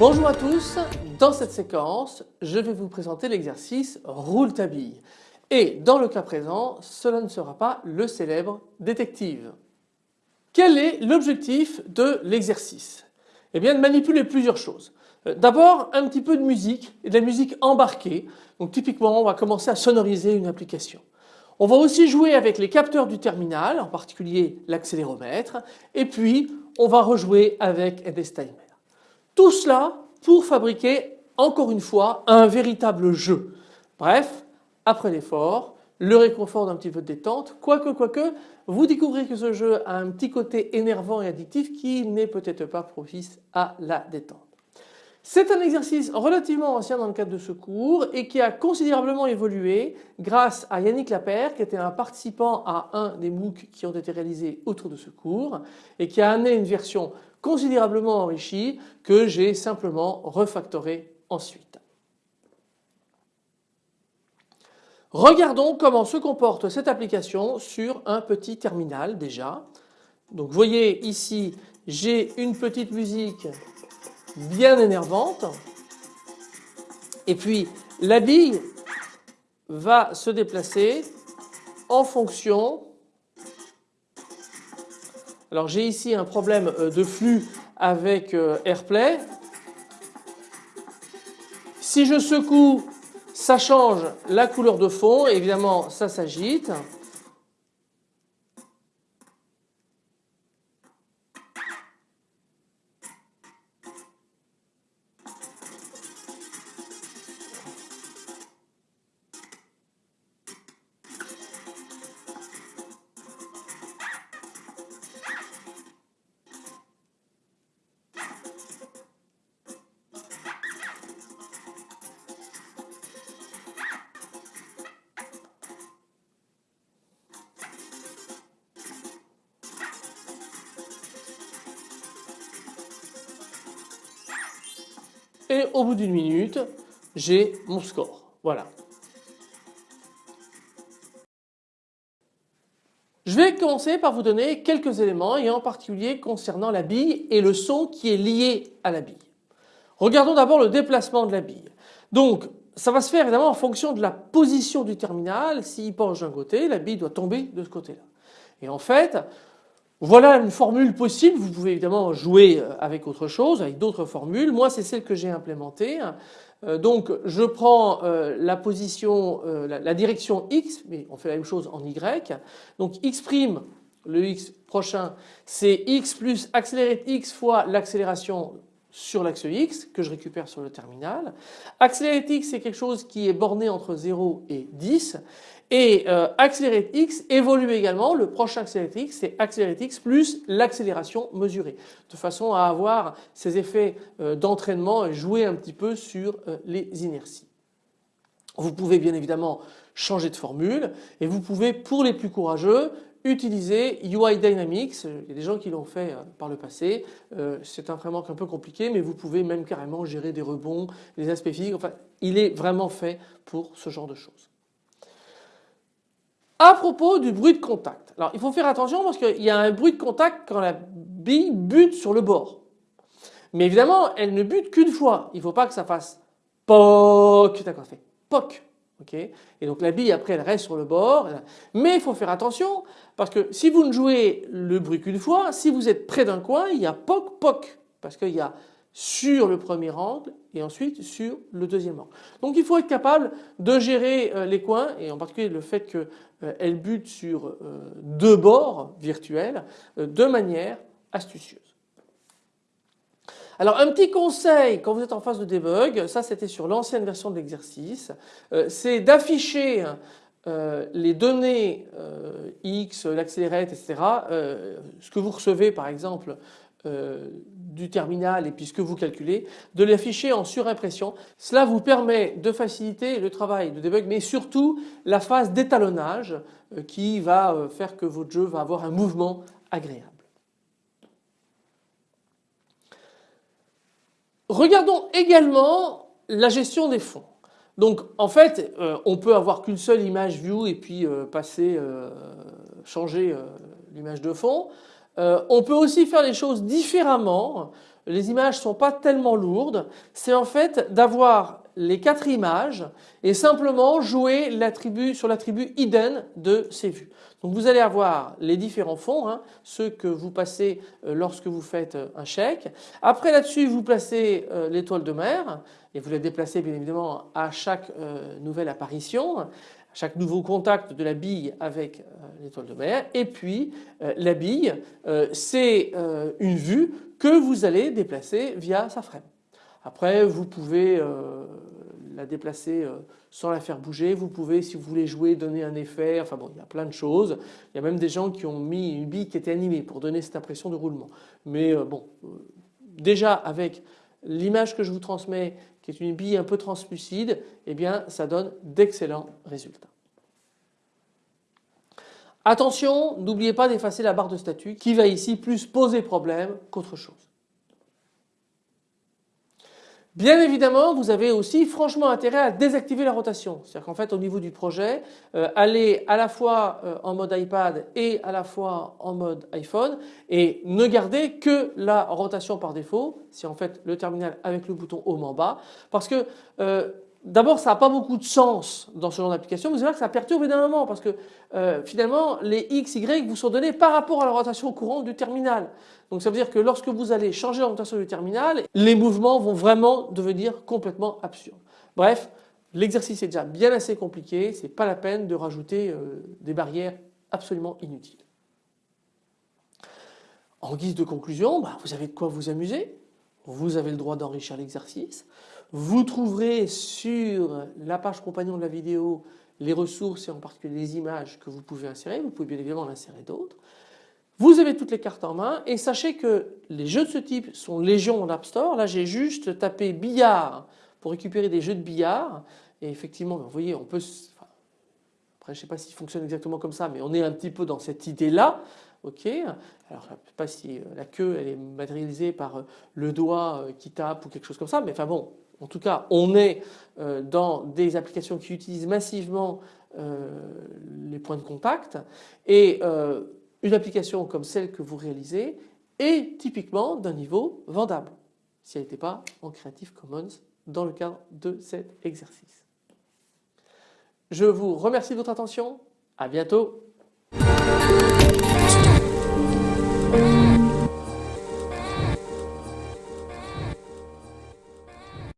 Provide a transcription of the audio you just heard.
Bonjour à tous, dans cette séquence je vais vous présenter l'exercice roule ta bille et dans le cas présent cela ne sera pas le célèbre détective. Quel est l'objectif de l'exercice? Eh bien de manipuler plusieurs choses. Euh, d'abord un petit peu de musique et de la musique embarquée donc typiquement on va commencer à sonoriser une application. On va aussi jouer avec les capteurs du terminal en particulier l'accéléromètre et puis on va rejouer avec NSTimer. Tout cela pour fabriquer encore une fois un véritable jeu. Bref, après l'effort, le réconfort d'un petit peu de détente, quoique, quoique, vous découvrez que ce jeu a un petit côté énervant et addictif qui n'est peut-être pas propice à la détente. C'est un exercice relativement ancien dans le cadre de ce cours et qui a considérablement évolué grâce à Yannick Lapère qui était un participant à un des MOOC qui ont été réalisés autour de ce cours et qui a amené une version considérablement enrichi que j'ai simplement refactoré ensuite. Regardons comment se comporte cette application sur un petit terminal déjà. Donc vous voyez ici j'ai une petite musique bien énervante et puis la bille va se déplacer en fonction alors j'ai ici un problème euh, de flux avec euh, AirPlay. Si je secoue, ça change la couleur de fond, évidemment ça s'agite. Et au bout d'une minute j'ai mon score. Voilà. Je vais commencer par vous donner quelques éléments et en particulier concernant la bille et le son qui est lié à la bille. Regardons d'abord le déplacement de la bille. Donc ça va se faire évidemment en fonction de la position du terminal. S'il penche d'un côté, la bille doit tomber de ce côté-là. Et en fait, voilà une formule possible, vous pouvez évidemment jouer euh, avec autre chose, avec d'autres formules. Moi c'est celle que j'ai implémentée. Euh, donc je prends euh, la position, la direction X, mais on fait la même chose en Y. Donc X', le X prochain, c'est X plus accéléré X fois l'accélération sur l'axe X que je récupère sur le terminal. Accéléré X c'est quelque chose qui est borné entre 0 et 10 et euh, x évolue également, le prochain accélérate x c'est accélérate x plus l'accélération mesurée. De façon à avoir ces effets euh, d'entraînement et jouer un petit peu sur euh, les inerties. Vous pouvez bien évidemment changer de formule et vous pouvez pour les plus courageux utiliser UI Dynamics, il y a des gens qui l'ont fait euh, par le passé, c'est un framework un peu compliqué mais vous pouvez même carrément gérer des rebonds, les aspects physiques, enfin il est vraiment fait pour ce genre de choses. À propos du bruit de contact. Alors il faut faire attention parce qu'il y a un bruit de contact quand la bille bute sur le bord. Mais évidemment elle ne bute qu'une fois. Il ne faut pas que ça fasse POC. D'accord, ça fait POC. et donc la bille après elle reste sur le bord. Mais il faut faire attention parce que si vous ne jouez le bruit qu'une fois, si vous êtes près d'un coin, il y a POC POC. Parce qu'il y a sur le premier angle et ensuite sur le deuxième angle. Donc il faut être capable de gérer euh, les coins et en particulier le fait qu'elle euh, bute sur euh, deux bords virtuels de manière astucieuse. Alors un petit conseil quand vous êtes en phase de debug, ça c'était sur l'ancienne version de l'exercice, c'est d'afficher les données X, l'accélérate, etc. ce que vous recevez par exemple euh, du terminal et puis ce que vous calculez, de l'afficher en surimpression. Cela vous permet de faciliter le travail de debug mais surtout la phase d'étalonnage euh, qui va euh, faire que votre jeu va avoir un mouvement agréable. Regardons également la gestion des fonds. Donc en fait on peut avoir qu'une seule image view et puis passer, changer l'image de fond. On peut aussi faire les choses différemment. Les images ne sont pas tellement lourdes. C'est en fait d'avoir les quatre images et simplement jouer sur l'attribut hidden de ces vues. Donc vous allez avoir les différents fonds, hein, ceux que vous passez euh, lorsque vous faites euh, un chèque. Après là-dessus vous placez euh, l'étoile de mer et vous la déplacez bien évidemment à chaque nouvelle apparition, chaque nouveau contact de la bille avec l'étoile de mer. Et puis la bille c'est une vue que vous allez déplacer via sa frame. Après vous pouvez la déplacer euh, sans la faire bouger. Vous pouvez si vous voulez jouer donner un effet, enfin bon il y a plein de choses. Il y a même des gens qui ont mis une bille qui était animée pour donner cette impression de roulement. Mais euh, bon euh, déjà avec l'image que je vous transmets qui est une bille un peu translucide eh bien ça donne d'excellents résultats. Attention, n'oubliez pas d'effacer la barre de statut qui va ici plus poser problème qu'autre chose. Bien évidemment, vous avez aussi franchement intérêt à désactiver la rotation. C'est-à-dire qu'en fait, au niveau du projet, euh, aller à la fois euh, en mode iPad et à la fois en mode iPhone et ne garder que la rotation par défaut, si en fait le terminal avec le bouton Home en bas, parce que euh, D'abord, ça n'a pas beaucoup de sens dans ce genre d'application. Vous allez voir que ça perturbe énormément parce que euh, finalement, les X, Y vous sont donnés par rapport à la rotation courante du terminal. Donc ça veut dire que lorsque vous allez changer la rotation du terminal, les mouvements vont vraiment devenir complètement absurdes. Bref, l'exercice est déjà bien assez compliqué. Ce n'est pas la peine de rajouter euh, des barrières absolument inutiles. En guise de conclusion, bah, vous avez de quoi vous amuser. Vous avez le droit d'enrichir l'exercice. Vous trouverez sur la page compagnon de la vidéo les ressources et en particulier les images que vous pouvez insérer. Vous pouvez bien évidemment en insérer d'autres. Vous avez toutes les cartes en main et sachez que les jeux de ce type sont légion en App Store. Là j'ai juste tapé billard pour récupérer des jeux de billard et effectivement vous voyez on peut après je ne sais pas s'il fonctionne exactement comme ça mais on est un petit peu dans cette idée là ok. Alors je ne sais pas si euh, la queue elle est matérialisée par euh, le doigt euh, qui tape ou quelque chose comme ça mais enfin bon en tout cas, on est dans des applications qui utilisent massivement les points de contact. Et une application comme celle que vous réalisez est typiquement d'un niveau vendable si elle n'était pas en Creative Commons dans le cadre de cet exercice. Je vous remercie de votre attention, à bientôt